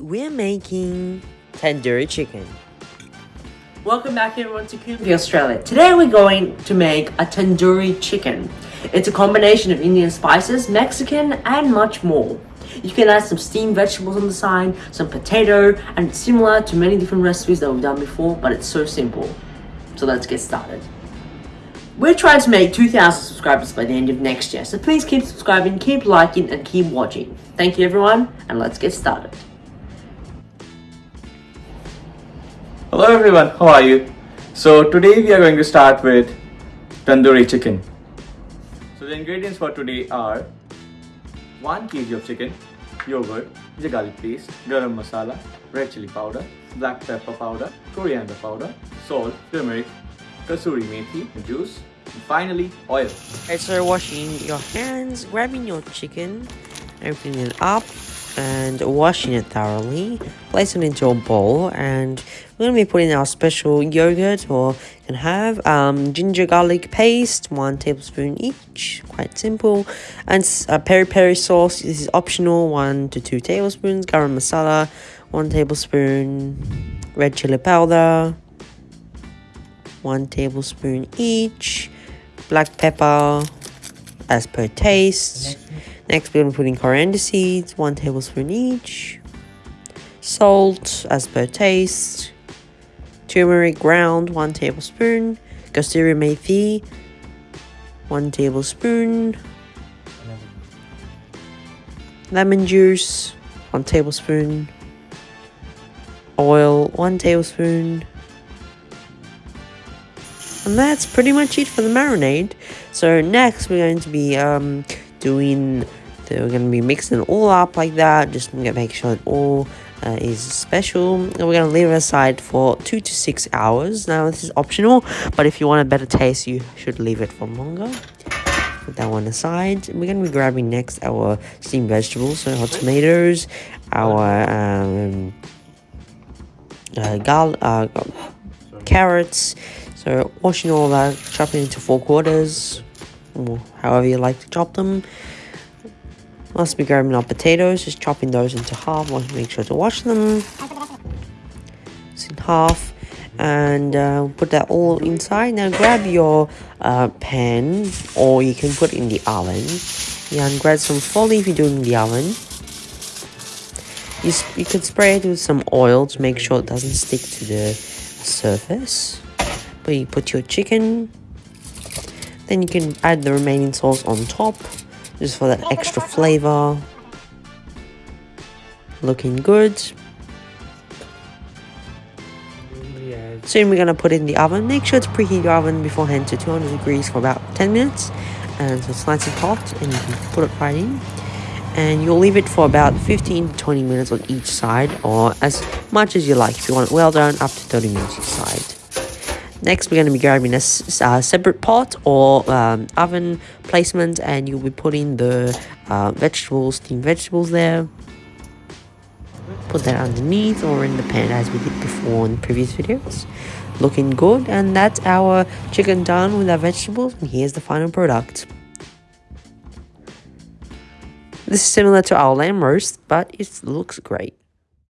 We're making tandoori chicken. Welcome back everyone to Coombe Australia. Today we're going to make a tandoori chicken. It's a combination of Indian spices, Mexican and much more. You can add some steamed vegetables on the side, some potato, and it's similar to many different recipes that we've done before, but it's so simple. So let's get started. We're trying to make 2,000 subscribers by the end of next year, so please keep subscribing, keep liking, and keep watching. Thank you everyone, and let's get started. Hello everyone, how are you? So today we are going to start with tandoori chicken. So the ingredients for today are 1 kg of chicken, yogurt, garlic paste, garam masala, red chili powder, black pepper powder, coriander powder, salt, turmeric, kasuri methi, juice, and finally oil. So washing your hands, grabbing your chicken, opening it up, and washing it thoroughly. Place it into a bowl, and we're going to be putting our special yogurt, or you can have um, ginger garlic paste, one tablespoon each, quite simple, and uh, peri peri sauce. This is optional, one to two tablespoons. Garam masala, one tablespoon. Red chili powder, 1 tablespoon each, black pepper as per taste. Next, we're going to put in coriander seeds, 1 tablespoon each, salt as per taste, turmeric ground, 1 tablespoon, kasuri methi, 1 tablespoon, lemon juice, 1 tablespoon, oil, 1 tablespoon, and that's pretty much it for the marinade. So next we're going to be um, doing, the, we're going to be mixing all up like that, just to make sure it all uh, is special. And we're going to leave it aside for 2 to 6 hours. Now this is optional, but if you want a better taste, you should leave it for longer. Put that one aside. We're going to be grabbing next our steamed vegetables, so our tomatoes, our um, uh, gal uh, carrots, so washing all that, chopping into four quarters, or however you like to chop them. Must be grabbing our potatoes, just chopping those into half, want to make sure to wash them. It's in half, and uh, put that all inside. Now grab your uh, pan, or you can put in the oven. Yeah, and grab some foley if you're doing the oven. You, you can spray it with some oil to make sure it doesn't stick to the surface but you put your chicken then you can add the remaining sauce on top just for that extra flavor. Looking good. Soon we're going to put it in the oven. Make sure to preheat your oven beforehand to 200 degrees for about 10 minutes. And so it's nice and hot and you can put it right in. And you'll leave it for about 15 to 20 minutes on each side or as much as you like. If you want it well done up to 30 minutes each side Next, we're going to be grabbing a uh, separate pot or um, oven placement and you'll be putting the uh, vegetables, steamed vegetables there. Put that underneath or in the pan as we did before in previous videos. Looking good and that's our chicken done with our vegetables and here's the final product. This is similar to our lamb roast but it looks great.